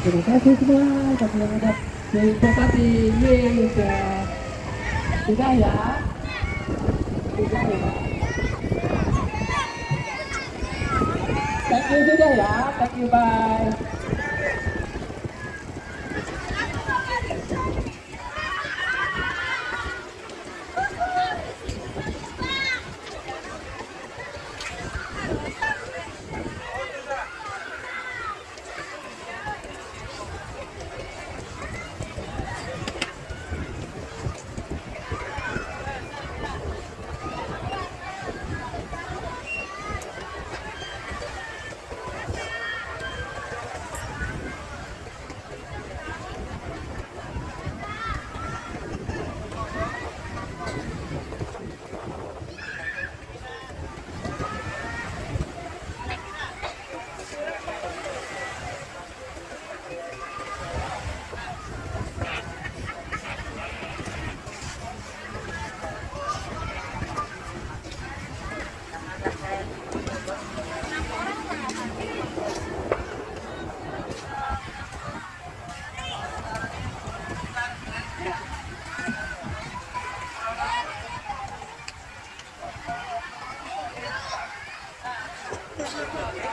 Terima kasih semua. Bagi yang ada di Bupati sudah sudah ya? Sudah ya? Thank you juga ya. Thank you bye Yeah.